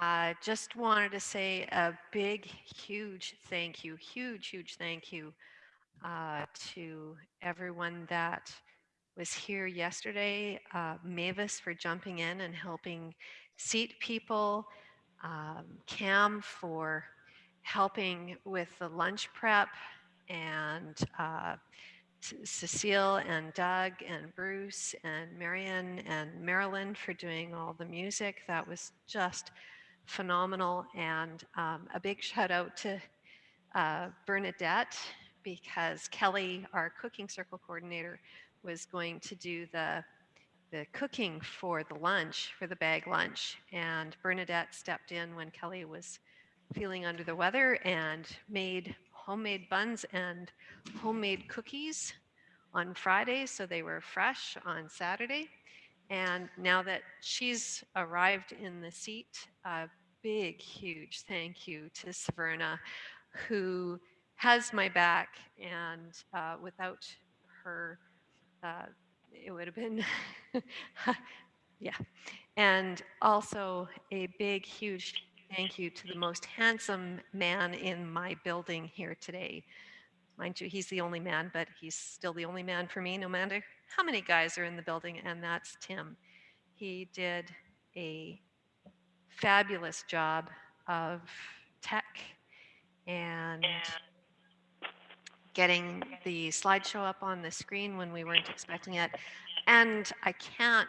uh, just wanted to say a big, huge thank you, huge, huge thank you uh, to everyone that was here yesterday. Uh, Mavis for jumping in and helping seat people. Um, Cam for helping with the lunch prep and uh, Cecile and Doug and Bruce and Marion and Marilyn for doing all the music. That was just phenomenal. And um, a big shout out to uh, Bernadette because Kelly, our cooking circle coordinator, was going to do the the cooking for the lunch, for the bag lunch. And Bernadette stepped in when Kelly was feeling under the weather and made homemade buns and homemade cookies on Friday, so they were fresh on Saturday. And now that she's arrived in the seat, a big, huge thank you to Severna, who has my back, and uh, without her, uh, it would have been, yeah. And also a big, huge thank you to the most handsome man in my building here today. Mind you, he's the only man, but he's still the only man for me, no matter how many guys are in the building, and that's Tim. He did a fabulous job of tech and getting the slideshow up on the screen when we weren't expecting it. And I can't,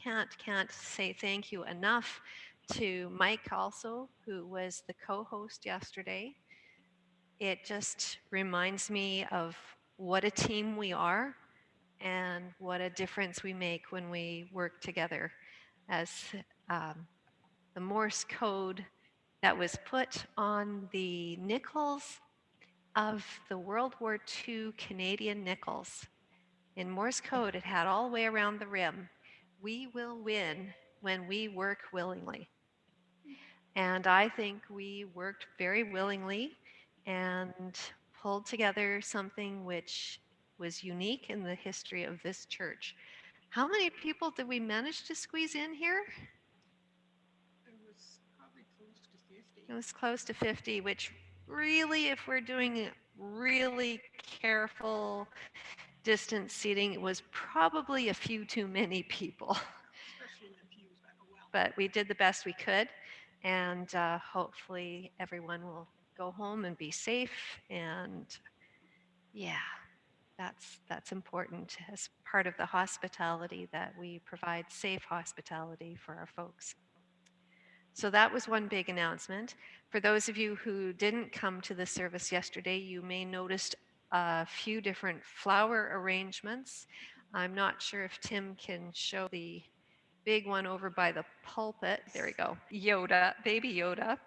can't, can't say thank you enough to Mike also, who was the co-host yesterday. It just reminds me of what a team we are and what a difference we make when we work together as um, the Morse code that was put on the nickels of the World War II Canadian nickels. In Morse code, it had all the way around the rim, we will win when we work willingly. And I think we worked very willingly and pulled together something which was unique in the history of this church. How many people did we manage to squeeze in here? It was probably close to 50. It was close to 50, which really, if we're doing really careful distance seating, it was probably a few too many people. Especially in the pews. But we did the best we could, and uh, hopefully everyone will go home and be safe. And yeah, that's that's important as part of the hospitality that we provide safe hospitality for our folks. So that was one big announcement. For those of you who didn't come to the service yesterday, you may noticed a few different flower arrangements. I'm not sure if Tim can show the big one over by the pulpit. There we go. Yoda, baby Yoda.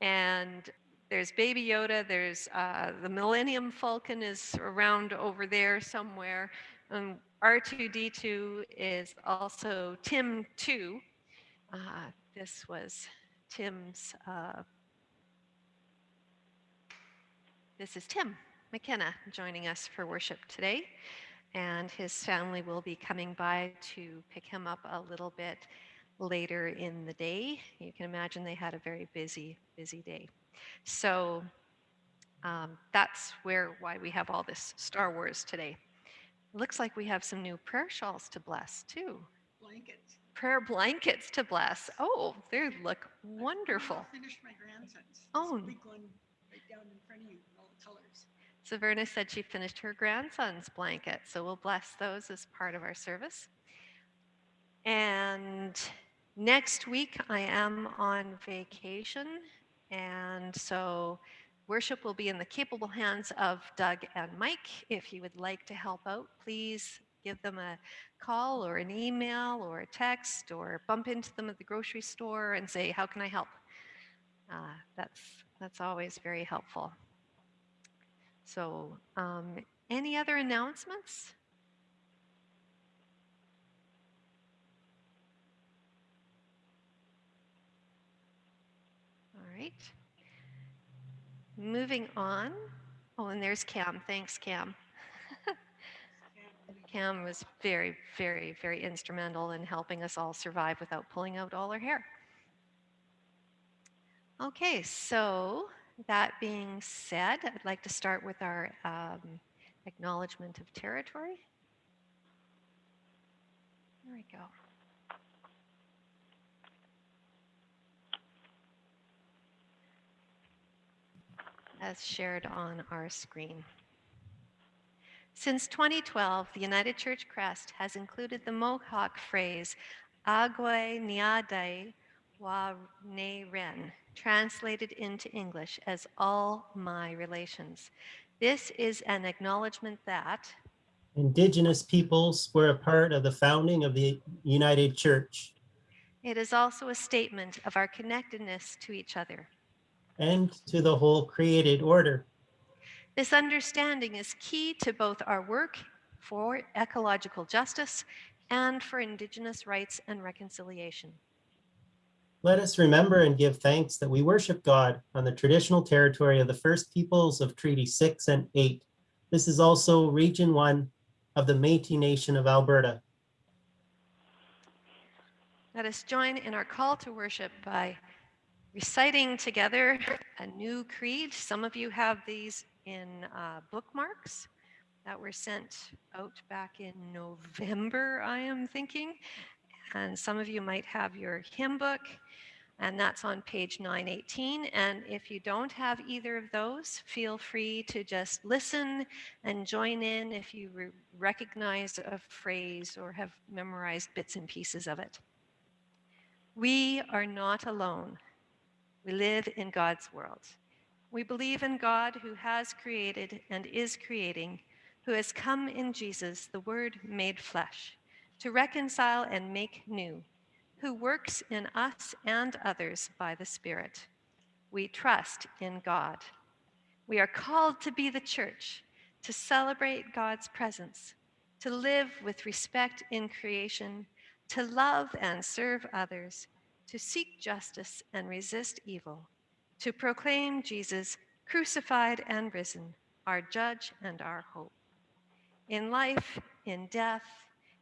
And there's baby Yoda, there's uh, the Millennium Falcon is around over there somewhere. And R2D2 is also Tim 2. Uh, this was Tim's, uh, this is Tim McKenna joining us for worship today. And his family will be coming by to pick him up a little bit later in the day. You can imagine they had a very busy, busy day. So um, that's where why we have all this Star Wars today. Looks like we have some new prayer shawls to bless too. Blankets. Prayer blankets to bless. Oh, they look I wonderful. finished my grandson's. Oh. This big one right down in front of you, with all the colors. Saverna said she finished her grandson's blanket, so we'll bless those as part of our service. And next week I am on vacation, and so worship will be in the capable hands of Doug and Mike. If you would like to help out, please give them a call or an email or a text or bump into them at the grocery store and say, how can I help? Uh, that's, that's always very helpful. So um, any other announcements? Right. Moving on. Oh, and there's Cam. Thanks, Cam. Cam was very, very, very instrumental in helping us all survive without pulling out all our hair. Okay, so that being said, I'd like to start with our um, acknowledgement of territory. There we go. As shared on our screen. Since 2012, the United Church Crest has included the Mohawk phrase Agwe Niadai Wa Ne Ren, translated into English as all my relations. This is an acknowledgement that Indigenous peoples were a part of the founding of the United Church it is also a statement of our connectedness to each other. And to the whole created order. This understanding is key to both our work for ecological justice and for Indigenous rights and reconciliation. Let us remember and give thanks that we worship God on the traditional territory of the First Peoples of Treaty 6 and 8. This is also Region 1 of the Métis Nation of Alberta. Let us join in our call to worship by reciting together a new creed. Some of you have these in uh, bookmarks that were sent out back in November, I am thinking. And some of you might have your hymn book, and that's on page 918. And if you don't have either of those, feel free to just listen and join in if you re- recognize a phrase or have memorized bits and pieces of it. We are not alone. We live in God's world. We believe in God who has created and is creating, who has come in Jesus, the Word made flesh, to reconcile and make new, who works in us and others by the Spirit. We trust in God. We are called to be the church, to celebrate God's presence, to live with respect in creation, to love and serve others, to seek justice and resist evil, to proclaim Jesus crucified and risen, our judge and our hope. In life, in death,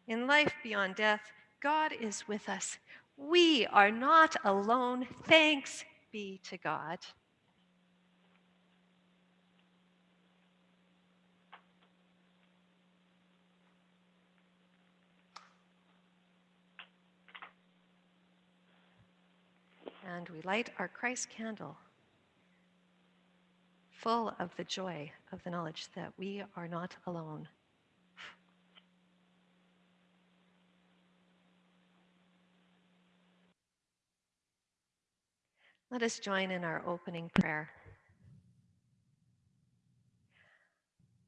in life beyond death, God is with us. We are not alone. Thanks be to God. And we light our Christ candle full of the joy of the knowledge that we are not alone. Let us join in our opening prayer.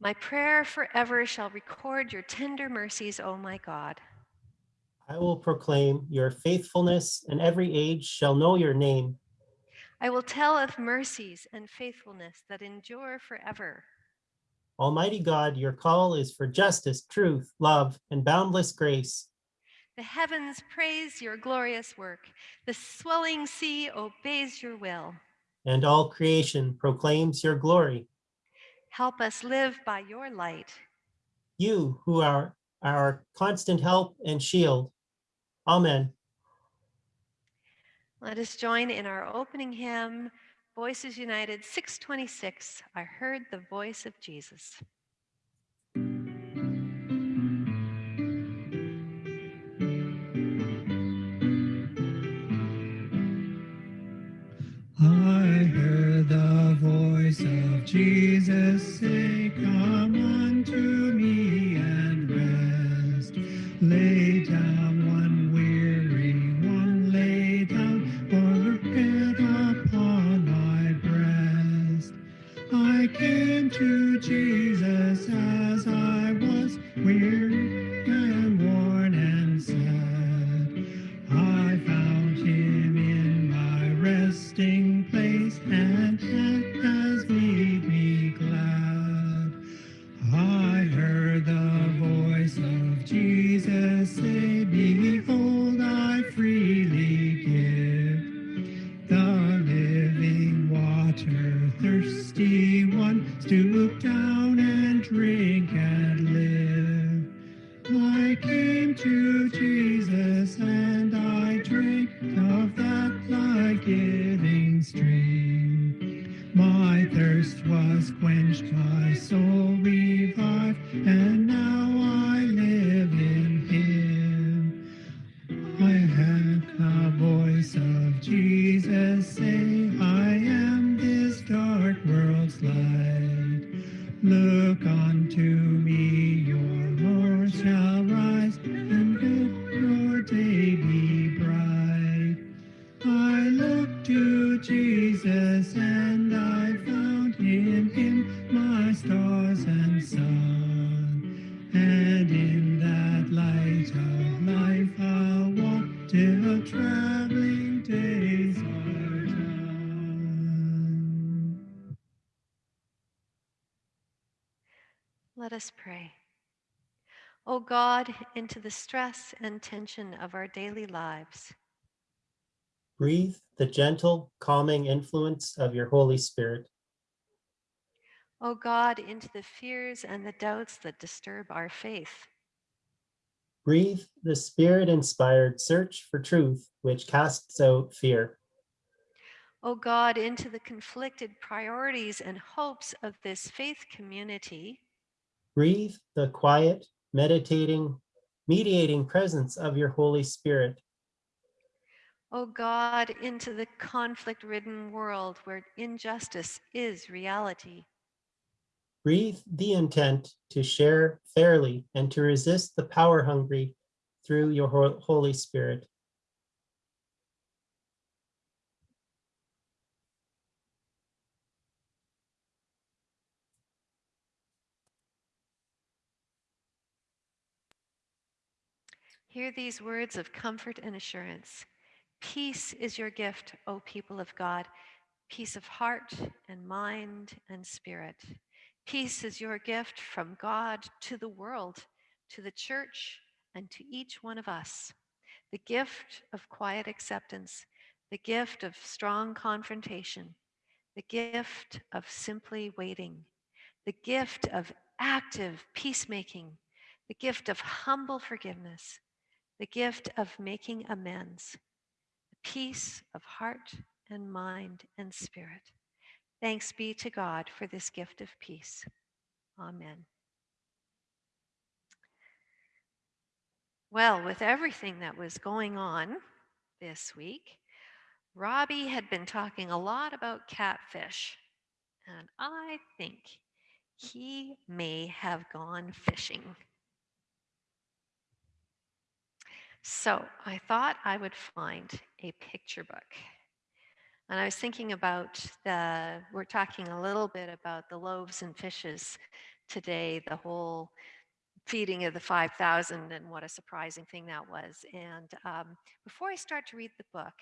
My prayer forever shall record your tender mercies, O my God. I will proclaim your faithfulness, and every age shall know your name. I will tell of mercies and faithfulness that endure forever. Almighty God, your call is for justice, truth, love, and boundless grace. The heavens praise your glorious work. The swelling sea obeys your will. and all creation proclaims your glory. Help us live by your light. You who are our constant help and shield. Amen. Let us join in our opening hymn, Voices United 626. I heard the voice of Jesus. I heard the voice of Jesus say, Come unto me and rest. Lay into the stress and tension of our daily lives, Breathe the gentle, calming influence of your Holy Spirit. O God, into the fears and the doubts that disturb our faith. Breathe the spirit-inspired search for truth, which casts out fear. O God, into the conflicted priorities and hopes of this faith community. Breathe the quiet, meditating, mediating presence of your Holy Spirit. O God, into the conflict ridden world where injustice is reality. Breathe the intent to share fairly and to resist the power hungry through your Holy Spirit. Hear these words of comfort and assurance. Peace is your gift, O people of God, peace of heart and mind and spirit. Peace is your gift from God to the world, to the church, and to each one of us. The gift of quiet acceptance, the gift of strong confrontation, the gift of simply waiting, the gift of active peacemaking, the gift of humble forgiveness, the gift of making amends, the peace of heart and mind and spirit. Thanks be to God for this gift of peace. Amen. Well, with everything that was going on this week, Robbie had been talking a lot about catfish, and I think he may have gone fishing. So I thought I would find a picture book. And I was thinking about the, we're talking a little bit about the loaves and fishes today, the whole feeding of the 5,000 and what a surprising thing that was. And um, before I start to read the book,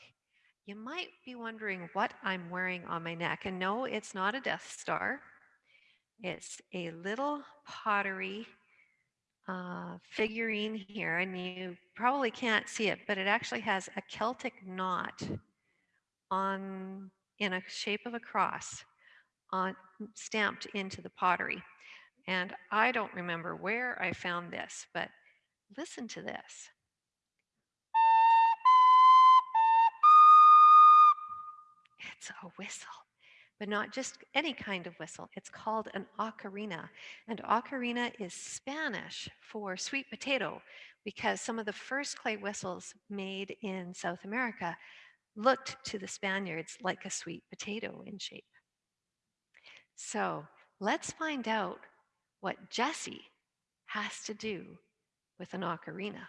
you might be wondering what I'm wearing on my neck. And no, it's not a Death Star. It's a little pottery uh, figurine here, and you probably can't see it, but it actually has a Celtic knot on in a shape of a cross on stamped into the pottery. And I don't remember where I found this, but listen to this. It's a whistle, but not just any kind of whistle. It's called an ocarina. And ocarina is Spanish for sweet potato because some of the first clay whistles made in South America looked to the Spaniards like a sweet potato in shape. So let's find out what Jesse has to do with an ocarina.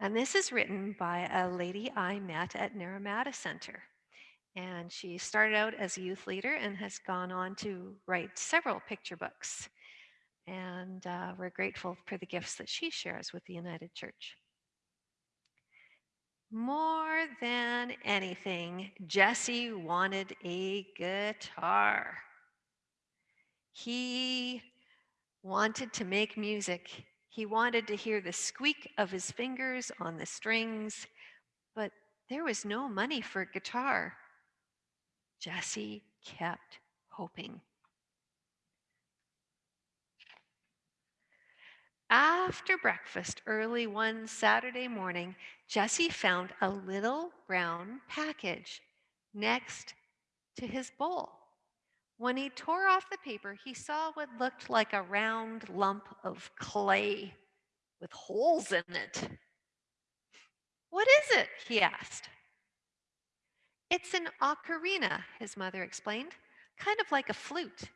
And this is written by a lady I met at Naramata Center. And she started out as a youth leader and has gone on to write several picture books. And uh, we're grateful for the gifts that she shares with the United Church. More than anything, Jesse wanted a guitar. He wanted to make music. He wanted to hear the squeak of his fingers on the strings, but there was no money for a guitar. Jesse kept hoping. After breakfast early one Saturday morning, Jesse found a little brown package next to his bowl. When he tore off the paper, he saw what looked like a round lump of clay with holes in it. What is it? he asked. It's an ocarina, his mother explained, kind of like a flute.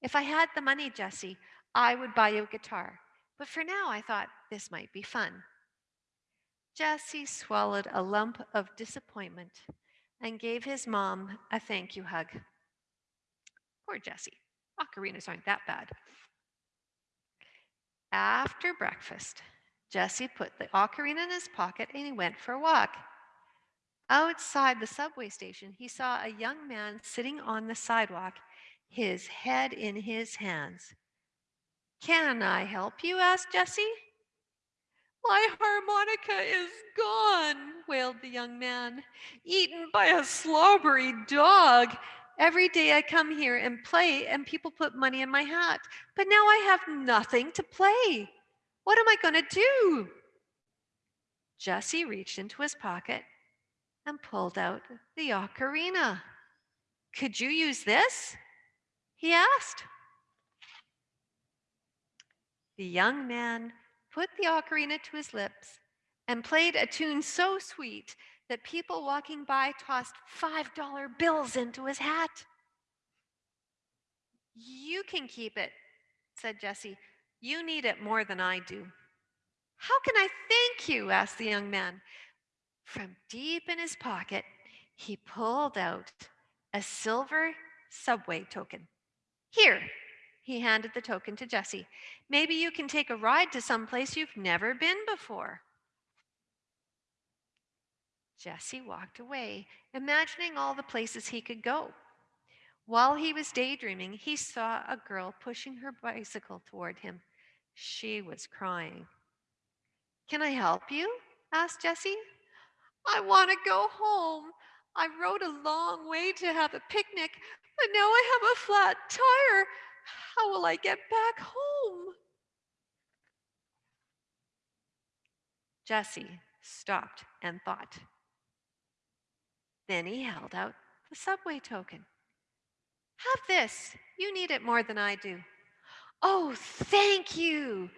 If I had the money, Jesse, I would buy you a guitar. But for now, I thought this might be fun. Jesse swallowed a lump of disappointment and gave his mom a thank you hug. Poor Jesse. Ocarinas aren't that bad. After breakfast, Jesse put the ocarina in his pocket and he went for a walk. Outside the subway station, he saw a young man sitting on the sidewalk, his head in his hands. Can I help you? asked Jesse. My harmonica is gone, wailed the young man, eaten by a slobbery dog. Every day I come here and play, and people put money in my hat, but now I have nothing to play. What am I going to do? Jesse reached into his pocket and pulled out the ocarina. Could you use this? He asked. The young man put the ocarina to his lips and played a tune so sweet that people walking by tossed $5 bills into his hat. You can keep it, said Jesse. You need it more than I do. How can I thank you? asked the young man. From deep in his pocket, he pulled out a silver subway token. Here, he handed the token to Jesse. Maybe you can take a ride to some place you've never been before. Jesse walked away, imagining all the places he could go. While he was daydreaming, he saw a girl pushing her bicycle toward him. She was crying. Can I help you? asked Jesse. I want to go home. I rode a long way to have a picnic, but now I have a flat tire. How will I get back home? Jesse stopped and thought. Then he held out the subway token. Have this. You need it more than I do. Oh, thank you,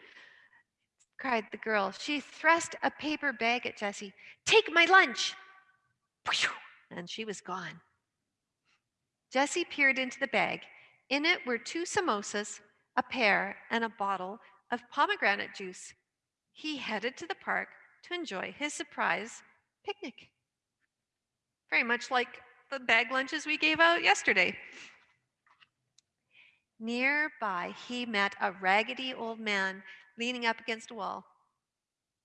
cried the girl. She thrust a paper bag at Jesse. Take my lunch. And she was gone. Jesse peered into the bag. In it were two samosas, a pear, and a bottle of pomegranate juice. He headed to the park to enjoy his surprise picnic. Very much like the bag lunches we gave out yesterday. Nearby, he met a raggedy old man leaning up against a wall.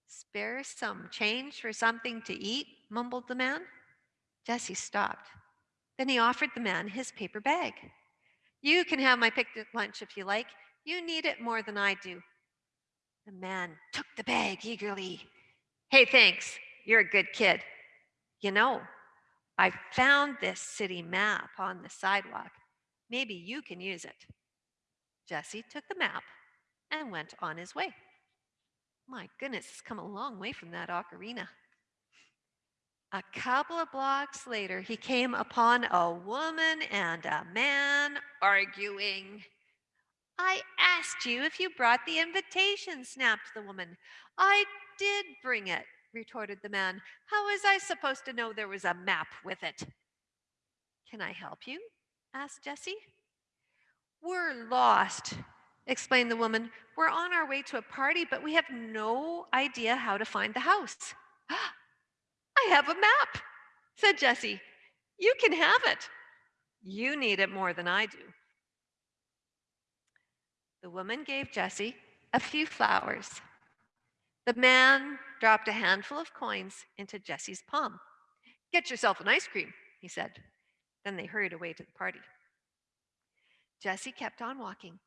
Spare some change for something to eat, mumbled the man. Jesse stopped. Then he offered the man his paper bag. You can have my picnic lunch if you like. You need it more than I do. The man took the bag eagerly. Hey, thanks. You're a good kid. You know, I found this city map on the sidewalk. Maybe you can use it. Jesse took the map and went on his way. My goodness, it's come a long way from that ocarina. A couple of blocks later, he came upon a woman and a man arguing. I asked you if you brought the invitation, snapped the woman. I did bring it, retorted the man. How was I supposed to know there was a map with it? Can I help you? asked Jesse. We're lost, explained the woman. We're on our way to a party, but we have no idea how to find the house. I have a map, said Jesse. You can have it. You need it more than I do. The woman gave Jesse a few flowers. The man dropped a handful of coins into Jesse's palm. Get yourself an ice cream, he said. Then they hurried away to the party. Jesse kept on walking.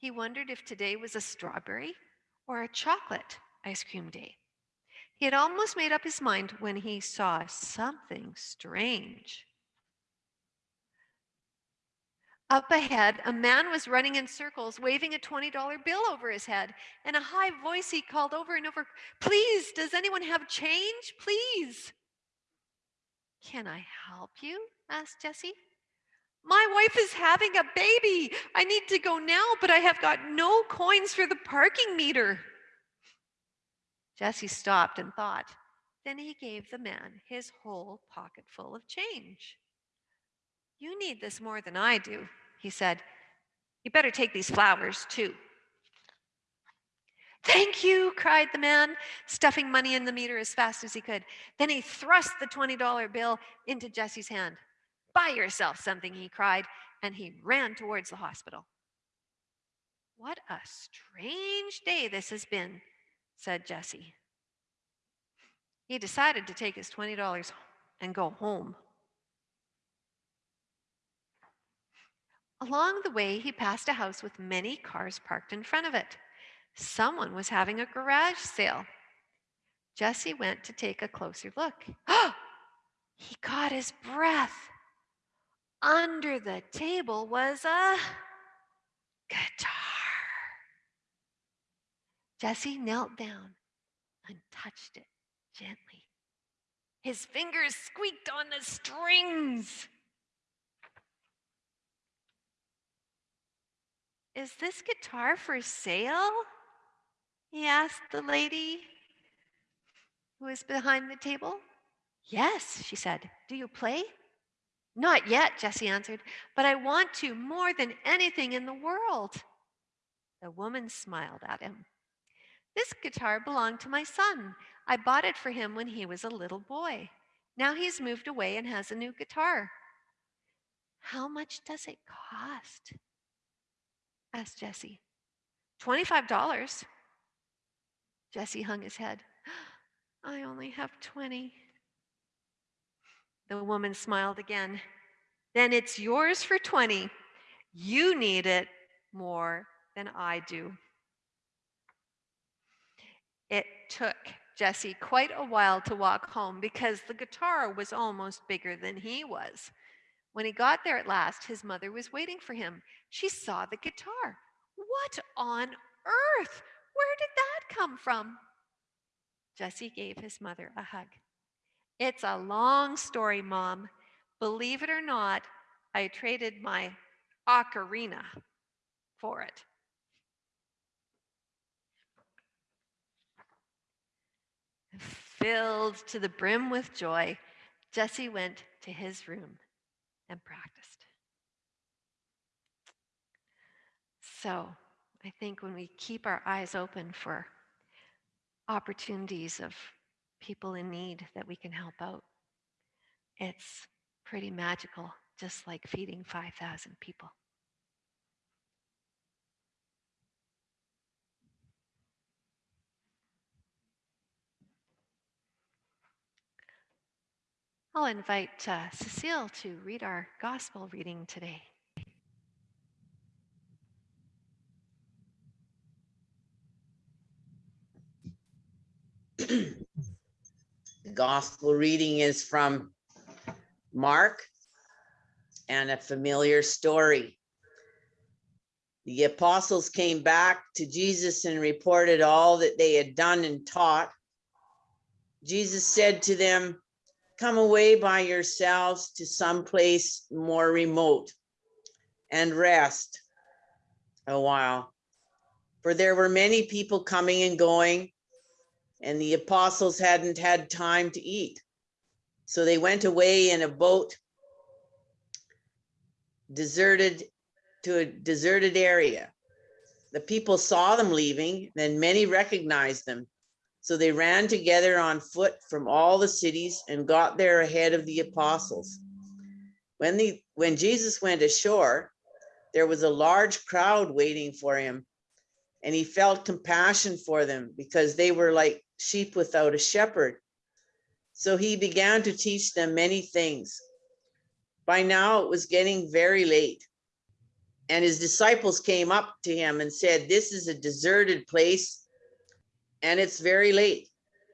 He wondered if today was a strawberry or a chocolate ice cream day. He had almost made up his mind when he saw something strange. Up ahead, a man was running in circles, waving a $20 bill over his head. In a high voice, he called over and over, Please, does anyone have change? Please. Can I help you? asked Jesse. My wife is having a baby. I need to go now, but I have got no coins for the parking meter. Jesse stopped and thought. Then he gave the man his whole pocket full of change. You need this more than I do, he said. You better take these flowers too. Thank you, cried the man, stuffing money in the meter as fast as he could. Then he thrust the $20 bill into Jesse's hand. Buy yourself something, he cried, and he ran towards the hospital. What a strange day this has been, said Jesse. He decided to take his $20 and go home. Along the way, he passed a house with many cars parked in front of it. Someone was having a garage sale. Jesse went to take a closer look. he caught his breath. Under the table was a guitar. Jesse knelt down and touched it gently. His fingers squeaked on the strings. Is this guitar for sale? He asked the lady who was behind the table. Yes, she said. Do you play? Not yet, Jesse answered, but I want to more than anything in the world. The woman smiled at him. This guitar belonged to my son. I bought it for him when he was a little boy. Now he's moved away and has a new guitar. How much does it cost? asked Jesse. $25. Jesse hung his head. I only have 20. The woman smiled again. Then it's yours for 20. You need it more than I do. It took Jesse quite a while to walk home because the guitar was almost bigger than he was. When he got there at last, his mother was waiting for him. She saw the guitar. What on earth? Where did that come from? Jesse gave his mother a hug. It's a long story, Mom. Believe it or not, I traded my ocarina for it. Filled to the brim with joy, Jesse went to his room and practiced. So I think when we keep our eyes open for opportunities of people in need that we can help out, it's pretty magical, just like feeding 5,000 people. I'll invite uh, Cecile to read our gospel reading today. The gospel reading is from Mark and a familiar story. The apostles came back to Jesus and reported all that they had done and taught. Jesus said to them, Come away by yourselves to some place more remote and rest a while. For there were many people coming and going, and the apostles hadn't had time to eat. So they went away in a boat, deserted to a deserted area. The people saw them leaving, then many recognized them. So they ran together on foot from all the cities and got there ahead of the apostles. When the when Jesus went ashore, there was a large crowd waiting for him, and he felt compassion for them because they were like sheep without a shepherd. So he began to teach them many things. By now it was getting very late. And his disciples came up to him and said, This is a deserted place and it's very late.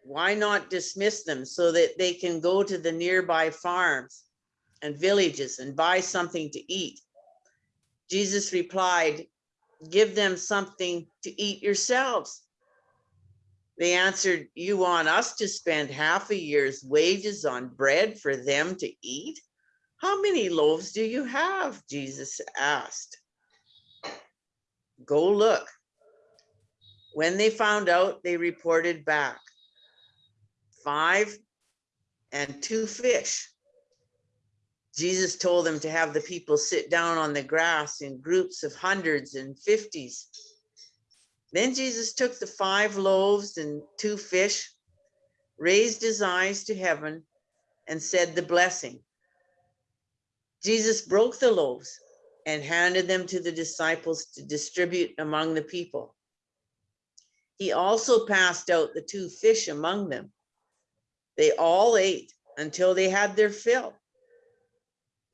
Why not dismiss them so that they can go to the nearby farms and villages and buy something to eat? Jesus replied, Give them something to eat yourselves. They answered, You want us to spend half a year's wages on bread for them to eat? How many loaves do you have? Jesus asked. Go look. When they found out, they reported back. Five and two fish. Jesus told them to have the people sit down on the grass in groups of hundreds and fifties. Then Jesus took the five loaves and two fish, raised his eyes to heaven, and said the blessing. Jesus broke the loaves and handed them to the disciples to distribute among the people. He also passed out the two fish among them. They all ate until they had their fill.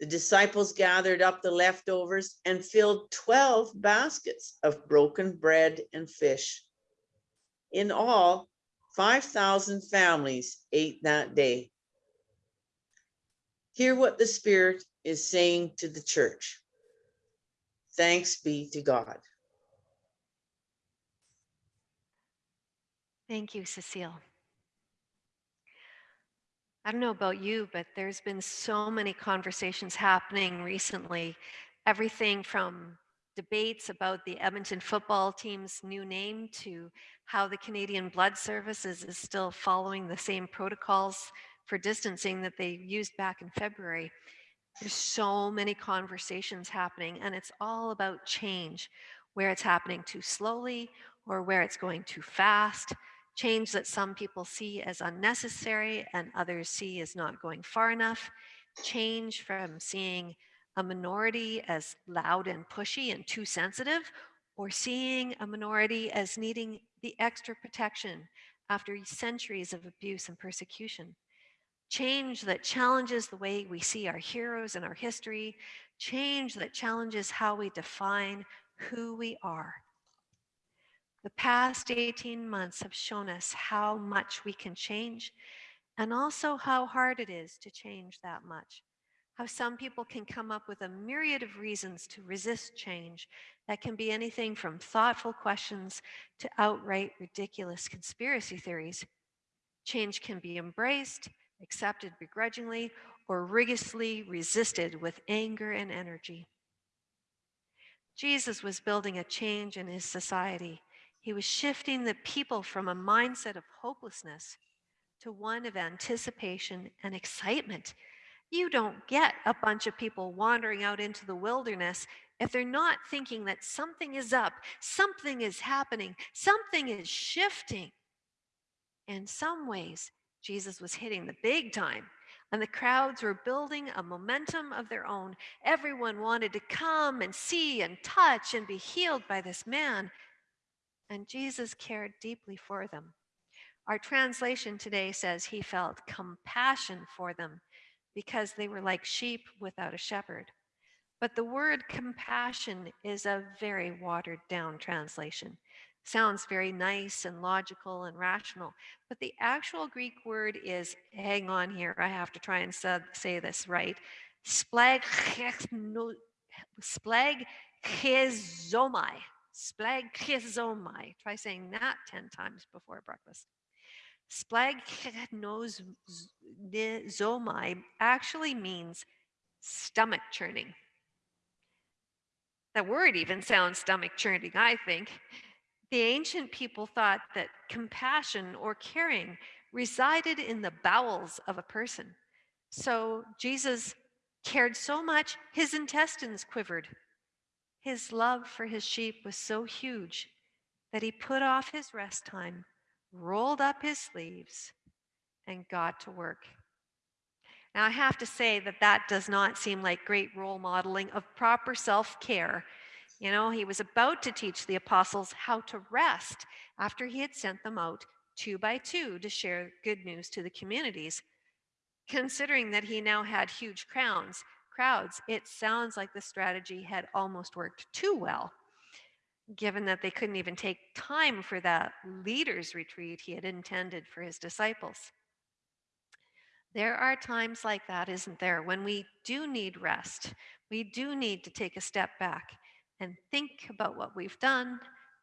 The disciples gathered up the leftovers and filled 12 baskets of broken bread and fish. In all, 5,000 families ate that day. Hear what the Spirit is saying to the church. Thanks be to God. Thank you, Cecile. I don't know about you, but there's been so many conversations happening recently. Everything from debates about the Edmonton football team's new name to how the Canadian Blood Services is still following the same protocols for distancing that they used back in February. There's so many conversations happening, and it's all about change, where it's happening too slowly or where it's going too fast, change that some people see as unnecessary and others see as not going far enough, change from seeing a minority as loud and pushy and too sensitive, or seeing a minority as needing the extra protection after centuries of abuse and persecution. Change that challenges the way we see our heroes and our history, change that challenges how we define who we are. The past 18 months have shown us how much we can change and also how hard it is to change that much. How some people can come up with a myriad of reasons to resist change that can be anything from thoughtful questions to outright ridiculous conspiracy theories. Change can be embraced, accepted begrudgingly, or rigorously resisted with anger and energy. Jesus was building a change in his society he was shifting the people from a mindset of hopelessness to one of anticipation and excitement. You don't get a bunch of people wandering out into the wilderness if they're not thinking that something is up, something is happening, something is shifting. In some ways, Jesus was hitting the big time, and the crowds were building a momentum of their own. Everyone wanted to come and see and touch and be healed by this man and Jesus cared deeply for them. Our translation today says he felt compassion for them because they were like sheep without a shepherd. But the word compassion is a very watered down translation. Sounds very nice and logical and rational, but the actual Greek word is, hang on here, I have to try and say this right, Splagchnizomai. Oh try saying that 10 times before breakfast. Splagchnizomai actually means stomach churning. That word even sounds stomach churning, I think. The ancient people thought that compassion or caring resided in the bowels of a person. So Jesus cared so much, his intestines quivered. His love for his sheep was so huge that he put off his rest time, rolled up his sleeves, and got to work. Now, I have to say that that does not seem like great role modeling of proper self care. You know, he was about to teach the apostles how to rest after he had sent them out two by two to share good news to the communities. Considering that he now had huge crowns, crowds, it sounds like the strategy had almost worked too well, given that they couldn't even take time for that leader's retreat he had intended for his disciples. There are times like that, isn't there, when we do need rest. We do need to take a step back and think about what we've done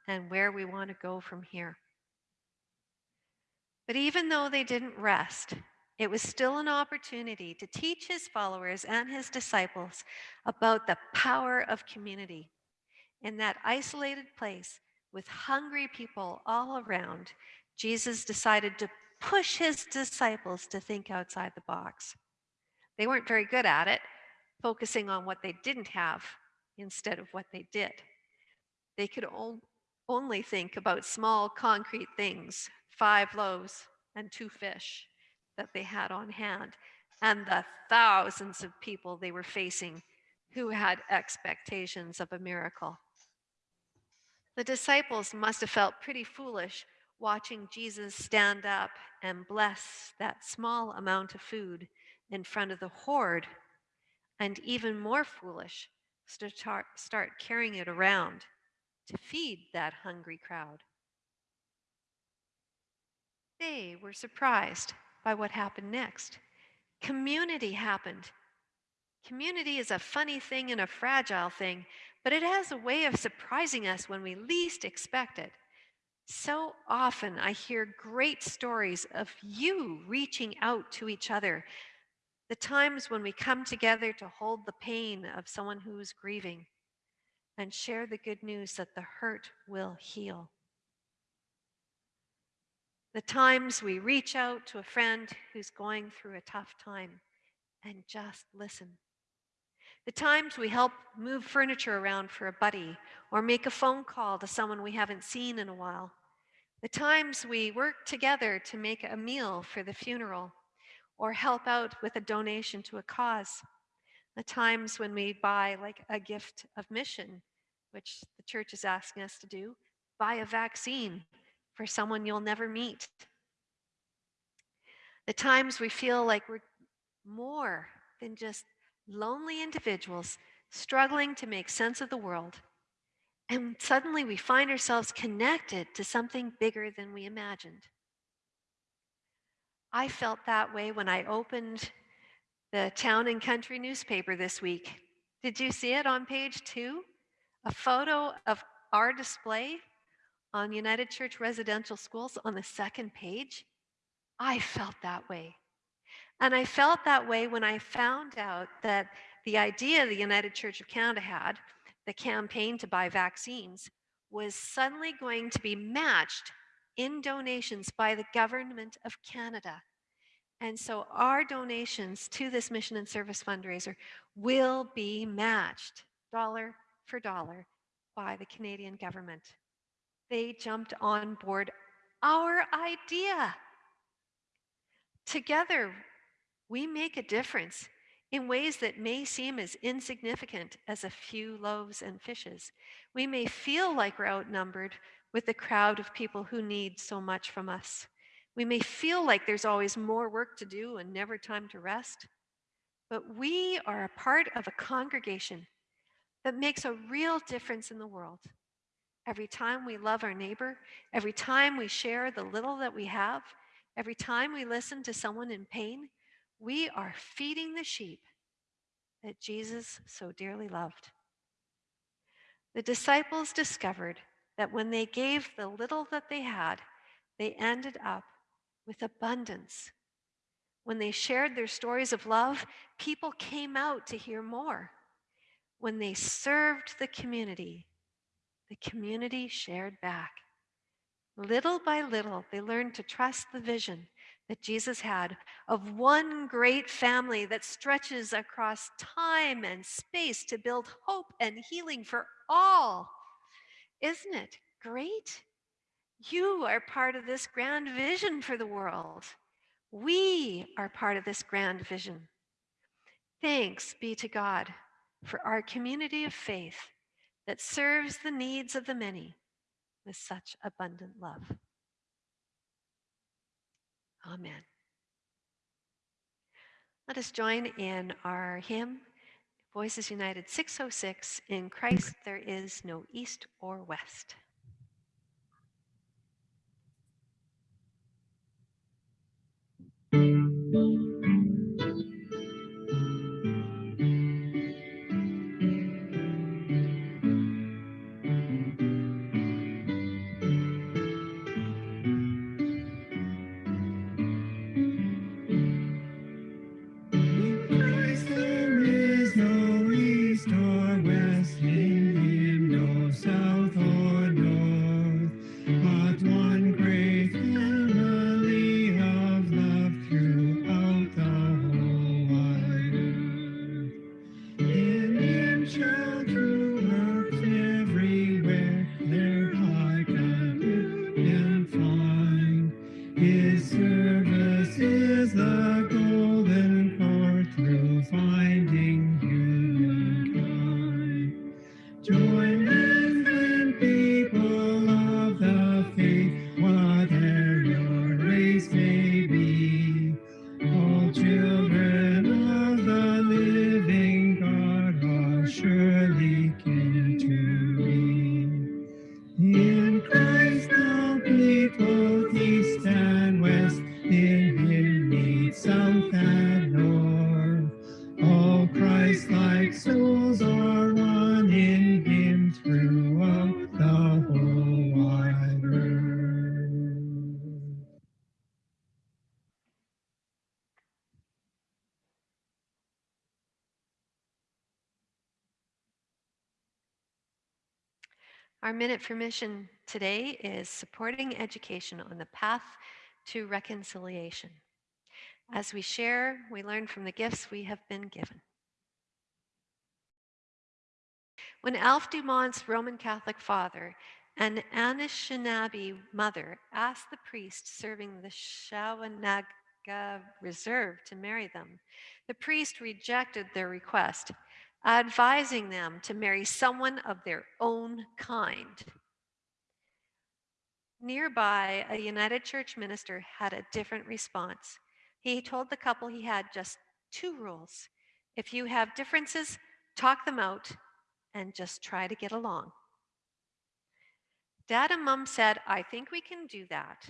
and where we want to go from here. But even though they didn't rest, it was still an opportunity to teach his followers and his disciples about the power of community. In that isolated place with hungry people all around, Jesus decided to push his disciples to think outside the box. They weren't very good at it, focusing on what they didn't have instead of what they did. They could only think about small concrete things, five loaves and two fish that they had on hand, and the thousands of people they were facing who had expectations of a miracle. The disciples must have felt pretty foolish watching Jesus stand up and bless that small amount of food in front of the horde, and even more foolish, to start, start carrying it around to feed that hungry crowd. They were surprised by what happened next. Community happened. Community is a funny thing and a fragile thing, but it has a way of surprising us when we least expect it. So often I hear great stories of you reaching out to each other. The times when we come together to hold the pain of someone who is grieving and share the good news that the hurt will heal. The times we reach out to a friend who's going through a tough time and just listen. The times we help move furniture around for a buddy or make a phone call to someone we haven't seen in a while. The times we work together to make a meal for the funeral or help out with a donation to a cause. The times when we buy like a gift of mission, which the church is asking us to do, buy a vaccine for someone you'll never meet. The times we feel like we're more than just lonely individuals struggling to make sense of the world. And suddenly we find ourselves connected to something bigger than we imagined. I felt that way when I opened the Town and Country newspaper this week. Did you see it on page two? A photo of our display on United Church Residential Schools on the second page, I felt that way. And I felt that way when I found out that the idea the United Church of Canada had, the campaign to buy vaccines, was suddenly going to be matched in donations by the government of Canada. And so our donations to this mission and service fundraiser will be matched dollar for dollar by the Canadian government they jumped on board our idea. Together, we make a difference in ways that may seem as insignificant as a few loaves and fishes. We may feel like we're outnumbered with the crowd of people who need so much from us. We may feel like there's always more work to do and never time to rest. But we are a part of a congregation that makes a real difference in the world. Every time we love our neighbor, every time we share the little that we have, every time we listen to someone in pain, we are feeding the sheep that Jesus so dearly loved. The disciples discovered that when they gave the little that they had, they ended up with abundance. When they shared their stories of love, people came out to hear more. When they served the community, the community shared back. Little by little, they learned to trust the vision that Jesus had of one great family that stretches across time and space to build hope and healing for all. Isn't it great? You are part of this grand vision for the world. We are part of this grand vision. Thanks be to God for our community of faith that serves the needs of the many with such abundant love. Amen. Let us join in our hymn, Voices United 606 In Christ there is no east or west. Minute for mission today is supporting education on the path to reconciliation. As we share, we learn from the gifts we have been given. When Alf Dumont's Roman Catholic father and Anishinaabe mother asked the priest serving the Shawanaga Reserve to marry them, the priest rejected their request, advising them to marry someone of their own kind. Nearby, a United Church minister had a different response. He told the couple he had just two rules. If you have differences, talk them out and just try to get along. Dad and Mom said, I think we can do that.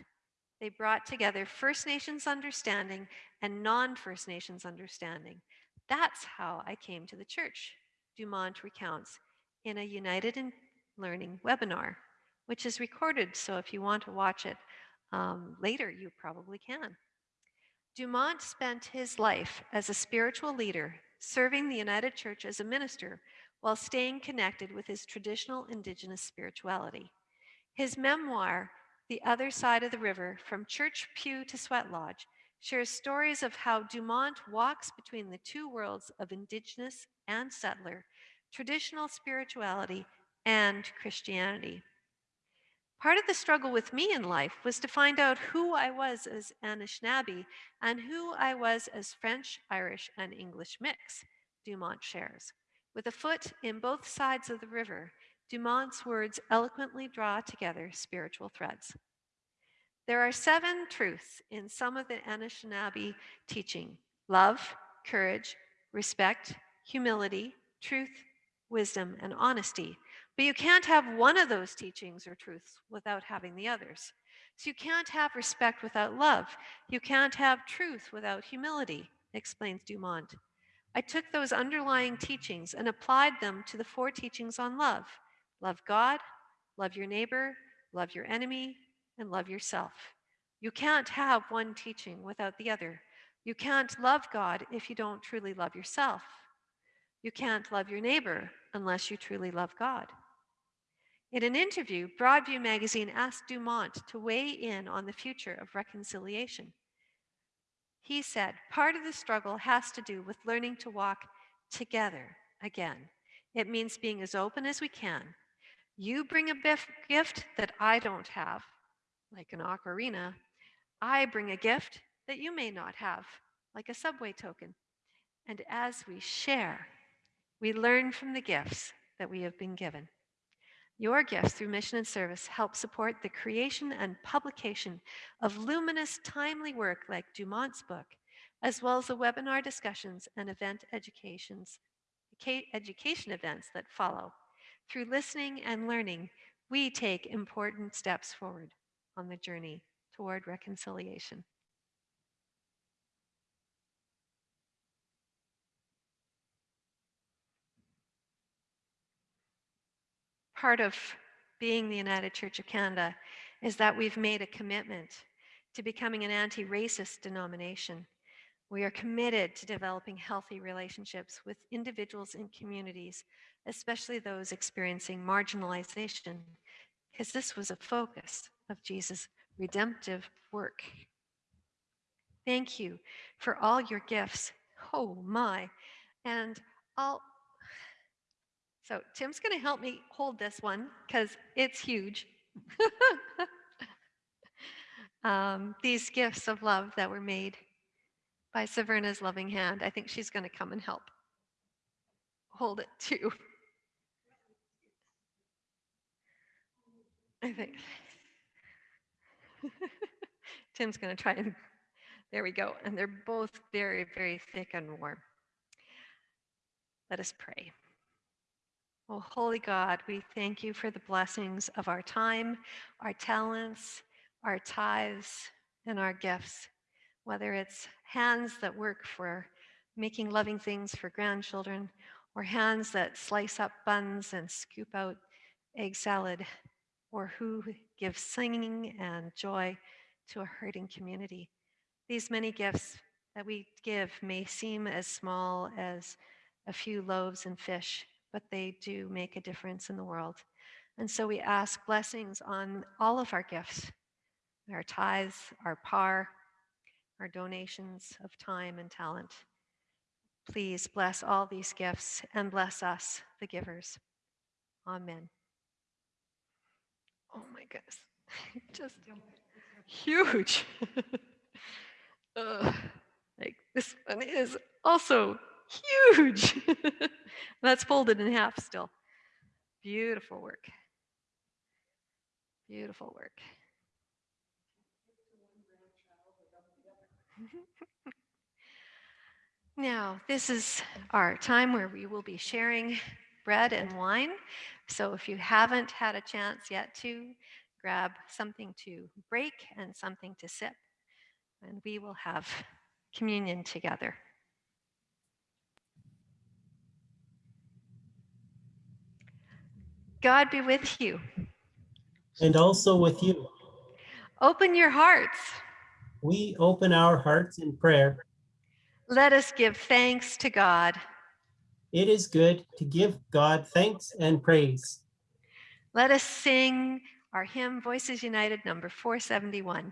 They brought together First Nations understanding and non First Nations understanding. That's how I came to the church, Dumont recounts in a United in Learning webinar, which is recorded. So if you want to watch it um, later, you probably can. Dumont spent his life as a spiritual leader, serving the United Church as a minister while staying connected with his traditional Indigenous spirituality. His memoir, The Other Side of the River From Church Pew to Sweat Lodge, shares stories of how Dumont walks between the two worlds of Indigenous and settler, traditional spirituality and Christianity. Part of the struggle with me in life was to find out who I was as Anishinaabe and who I was as French, Irish, and English mix, Dumont shares. With a foot in both sides of the river, Dumont's words eloquently draw together spiritual threads. There are seven truths in some of the Anishinaabe teaching love, courage, respect, humility, truth, wisdom, and honesty. But you can't have one of those teachings or truths without having the others. So you can't have respect without love. You can't have truth without humility, explains Dumont. I took those underlying teachings and applied them to the four teachings on love love God, love your neighbor, love your enemy, and love yourself. You can't have one teaching without the other. You can't love God if you don't truly love yourself. You can't love your neighbor unless you truly love God. In an interview, Broadview magazine asked Dumont to weigh in on the future of reconciliation. He said, part of the struggle has to do with learning to walk together again. It means being as open as we can. You bring a gift that I don't have, like an ocarina. I bring a gift that you may not have, like a subway token. And as we share, we learn from the gifts that we have been given. Your gifts through mission and service help support the creation and publication of luminous, timely work like Dumont's book, as well as the webinar discussions and event educations, education events that follow. Through listening and learning, we take important steps forward on the journey toward reconciliation. part of being the United Church of Canada is that we've made a commitment to becoming an anti-racist denomination. We are committed to developing healthy relationships with individuals and communities, especially those experiencing marginalization, because this was a focus of Jesus' redemptive work. Thank you for all your gifts. Oh my. And I'll so Tim's going to help me hold this one because it's huge. um, these gifts of love that were made by Saverna's loving hand. I think she's going to come and help hold it too. I think. Tim's going to try and, there we go. And they're both very, very thick and warm. Let us pray. Oh, holy God, we thank you for the blessings of our time, our talents, our tithes, and our gifts, whether it's hands that work for making loving things for grandchildren, or hands that slice up buns and scoop out egg salad, or who give singing and joy to a hurting community. These many gifts that we give may seem as small as a few loaves and fish, but they do make a difference in the world. And so we ask blessings on all of our gifts, our tithes, our par, our donations of time and talent. Please bless all these gifts and bless us, the givers. Amen. Oh my goodness, just huge. Ugh, like this one is also huge. That's folded in half still. Beautiful work. Beautiful work. Now, this is our time where we will be sharing bread and wine. So if you haven't had a chance yet to grab something to break and something to sip, and we will have communion together. God be with you. And also with you, Open your hearts. we open our hearts in prayer. Let us give thanks to God. It is good to give God thanks and praise. Let us sing our hymn, Voices United, number 471.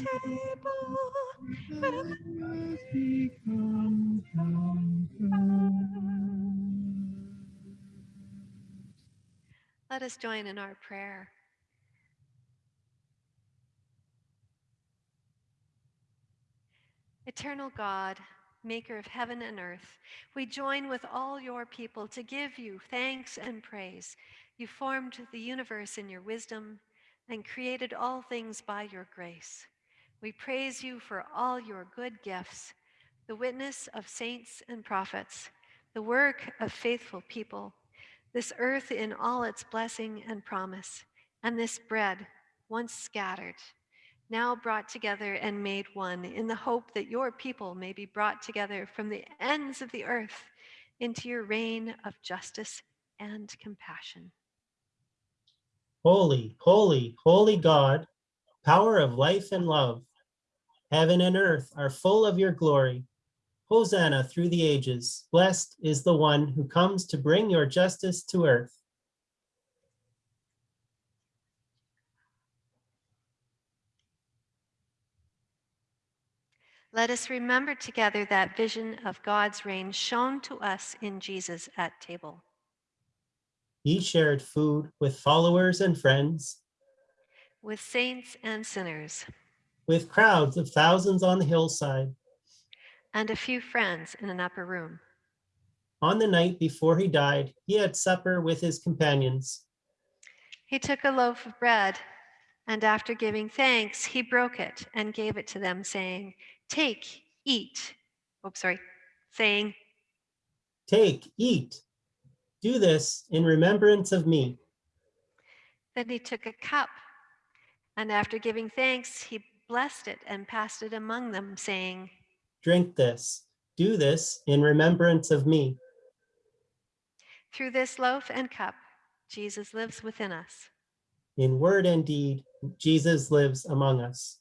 Table. Let us join in our prayer. Eternal God, maker of heaven and earth, we join with all your people to give you thanks and praise. You formed the universe in your wisdom and created all things by your grace. We praise you for all your good gifts, the witness of saints and prophets, the work of faithful people, this earth in all its blessing and promise, and this bread, once scattered, now brought together and made one in the hope that your people may be brought together from the ends of the earth into your reign of justice and compassion. Holy, holy, holy God, power of life and love. Heaven and earth are full of your glory. Hosanna through the ages. Blessed is the one who comes to bring your justice to earth. Let us remember together that vision of God's reign shown to us in Jesus at table. He shared food with followers and friends, with saints and sinners, with crowds of thousands on the hillside. and a few friends in an upper room. On the night before he died, he had supper with his companions. He took a loaf of bread, and after giving thanks, he broke it and gave it to them, saying, Take, eat. Oh, sorry, saying, Take, eat. Do this in remembrance of me. Then he took a cup, and after giving thanks, he blessed it and passed it among them, saying, Drink this. Do this in remembrance of me. Through this loaf and cup, Jesus lives within us. In word and deed, Jesus lives among us.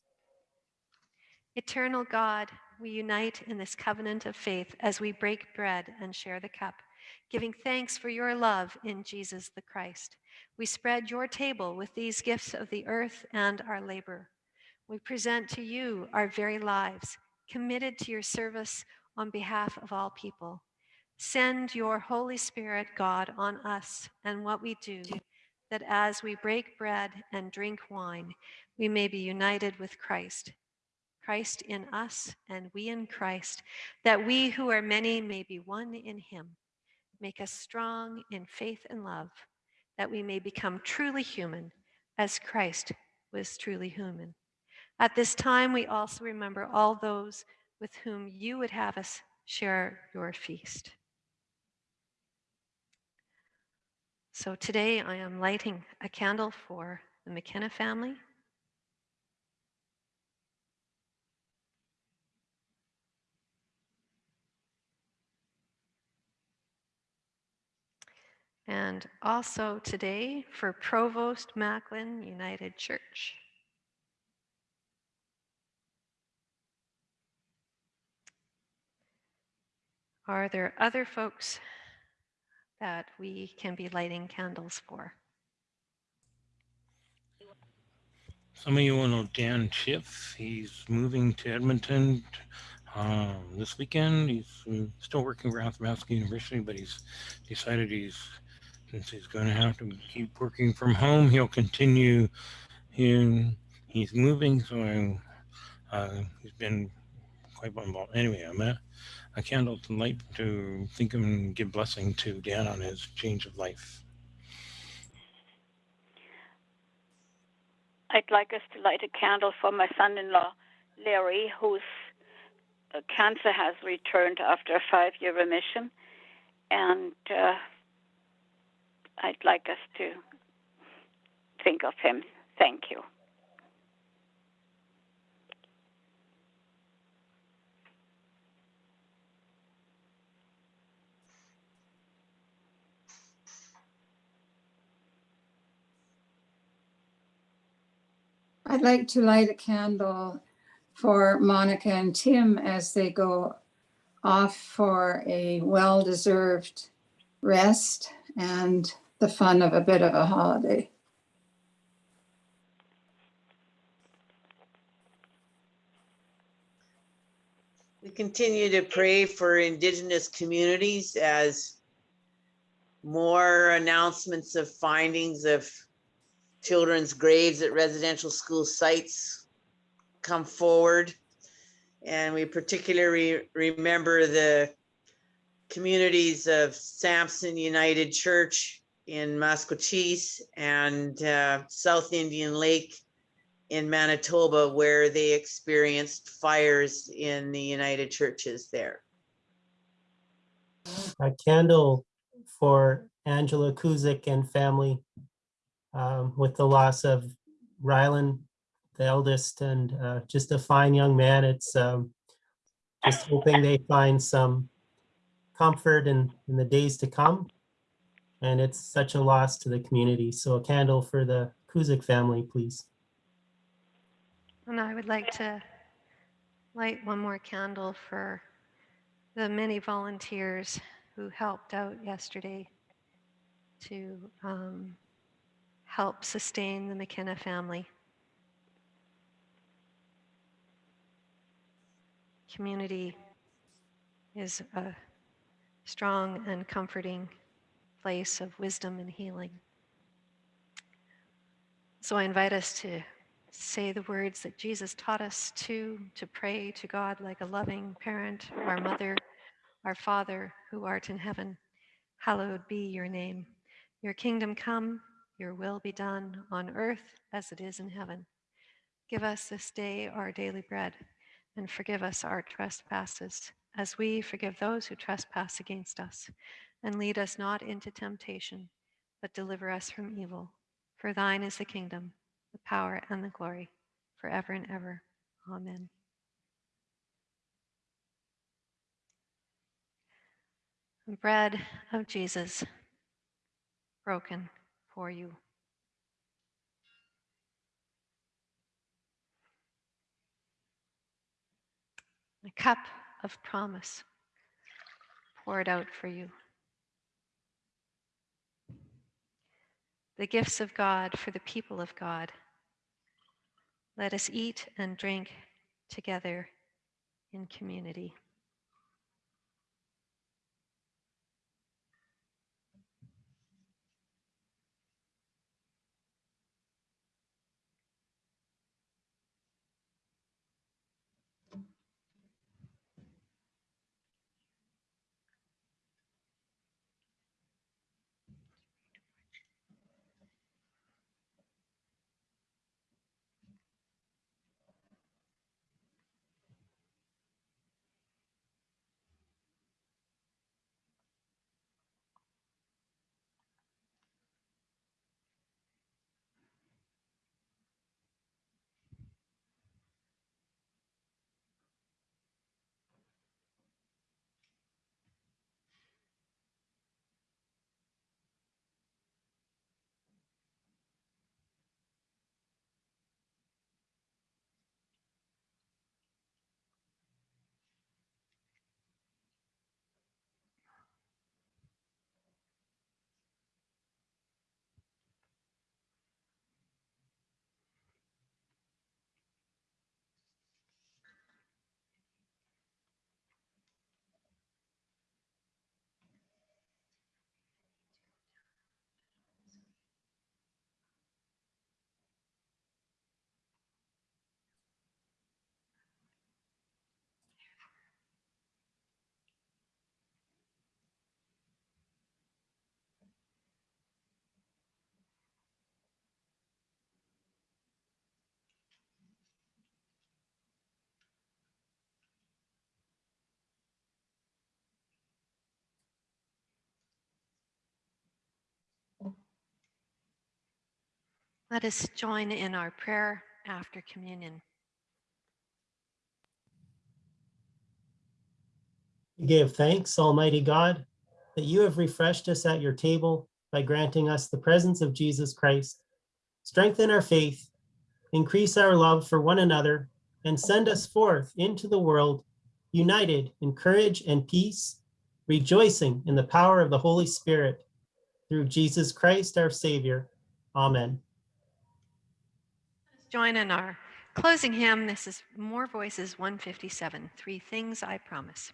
Eternal God, we unite in this covenant of faith as we break bread and share the cup, giving thanks for your love in Jesus the Christ. We spread your table with these gifts of the earth and our labor. We present to you our very lives, committed to your service on behalf of all people. Send your Holy Spirit, God, on us and what we do, that as we break bread and drink wine, we may be united with Christ. Christ in us and we in Christ, that we who are many may be one in him. Make us strong in faith and love, that we may become truly human as Christ was truly human. At this time, we also remember all those with whom you would have us share your feast. So today I am lighting a candle for the McKenna family. And also today for Provost Macklin United Church. Are there other folks that we can be lighting candles for? Some of you will know Dan Schiff. He's moving to Edmonton um, this weekend. He's uh, still working for Athabasca University, but he's decided he's since he's going to have to keep working from home, he'll continue. He, he's moving, so uh, he's been quite involved. Anyway, I'm a, a candle to light to think of and give blessing to Dan on his change of life. I'd like us to light a candle for my son-in-law, Larry, whose uh, cancer has returned after a five-year remission, and uh, I'd like us to think of him. Thank you. I'd like to light a candle for Monica and Tim as they go off for a well-deserved rest and the fun of a bit of a holiday. We continue to pray for indigenous communities as more announcements of findings of children's graves at residential school sites come forward. And we particularly remember the communities of Samson United Church in Maskwacis and uh, South Indian Lake in Manitoba, where they experienced fires in the United Churches there. A candle for Angela Kuzik and family um, with the loss of Rylan, the eldest, and uh, just a fine young man. It's um, just hoping they find some comfort in, in the days to come. And it's such a loss to the community. So a candle for the Kuzik family, please. And I would like to light one more candle for the many volunteers who helped out yesterday to um, help sustain the McKenna family. community is a strong and comforting place of wisdom and healing. So I invite us to say the words that Jesus taught us to, to pray to God like a loving parent, our mother, our Father who art in heaven. Hallowed be your name. Your kingdom come, your will be done on earth as it is in heaven. Give us this day our daily bread and forgive us our trespasses as we forgive those who trespass against us. And lead us not into temptation, but deliver us from evil. For thine is the kingdom, the power, and the glory, forever and ever. Amen. Bread of Jesus, broken for you. A cup of promise poured out for you. The gifts of God for the people of God. Let us eat and drink together in community. Let us join in our prayer after communion. We give thanks, Almighty God, that you have refreshed us at your table by granting us the presence of Jesus Christ. Strengthen our faith, increase our love for one another, and send us forth into the world, united in courage and peace, rejoicing in the power of the Holy Spirit. Through Jesus Christ, our Savior. Amen. Join in our closing hymn. This is More Voices 157, Three Things I Promise.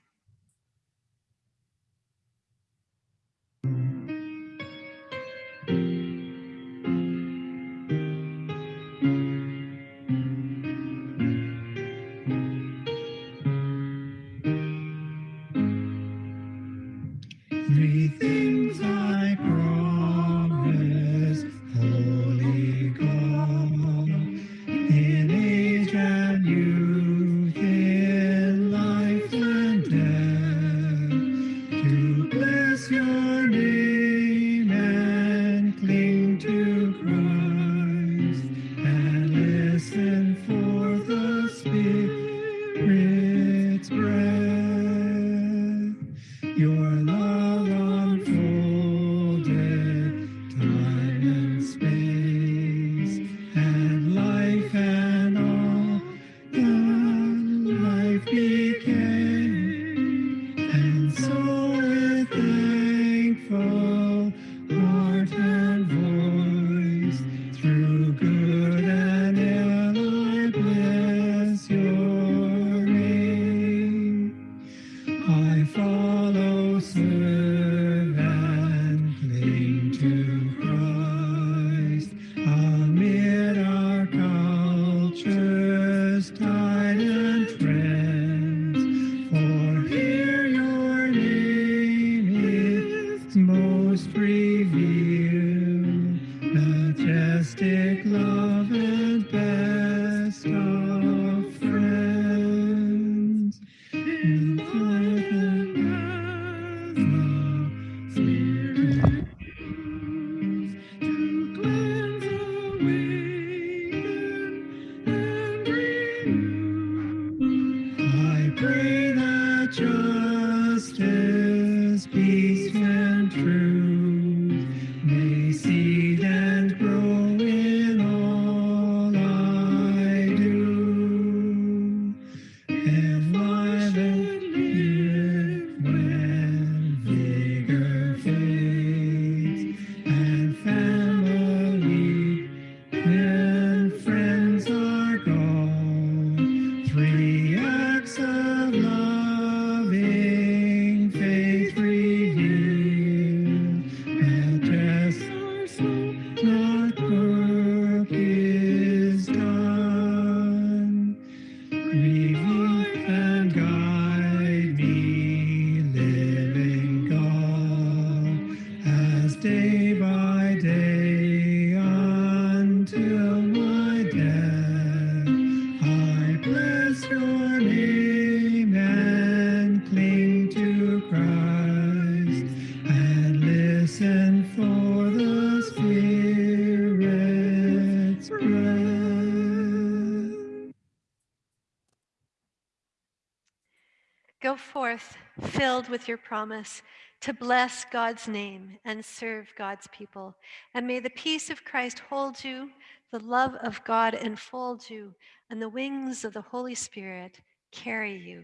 With your promise to bless God's name and serve God's people. And may the peace of Christ hold you, the love of God enfold you, and the wings of the Holy Spirit carry you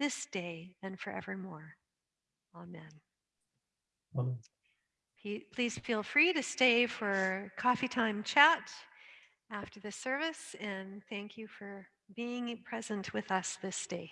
this day and forevermore. Amen. Amen. Please feel free to stay for coffee time chat after the service, and thank you for being present with us this day.